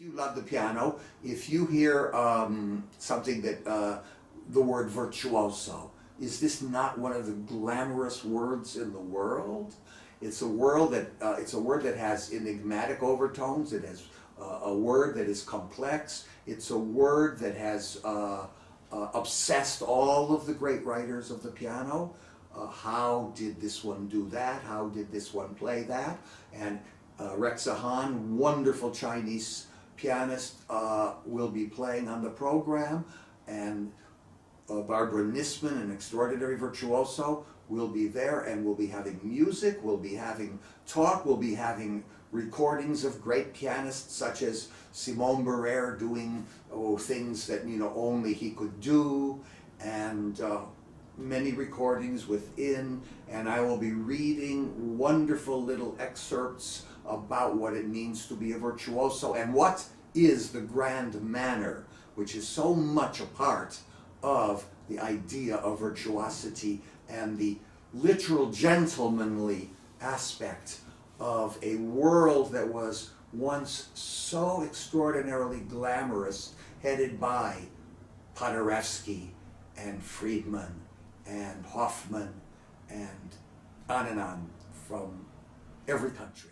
If you love the piano, if you hear um, something that, uh, the word virtuoso, is this not one of the glamorous words in the world? It's a word that, uh, it's a word that has enigmatic overtones, it has uh, a word that is complex, it's a word that has uh, uh, obsessed all of the great writers of the piano. Uh, how did this one do that? How did this one play that? And uh, Rexha Han, wonderful Chinese pianist, uh, will be playing on the program. And uh, Barbara Nissman, an extraordinary virtuoso, will be there and we'll be having music, we'll be having talk, we'll be having recordings of great pianists such as Simon Barere doing oh, things that you know only he could do and uh, many recordings within and I will be reading wonderful little excerpts about what it means to be a virtuoso and what is the grand manner which is so much a part of the idea of virtuosity and the literal gentlemanly aspect of a world that was once so extraordinarily glamorous, headed by Paderewski and Friedman and Hofmann and on and on from every country.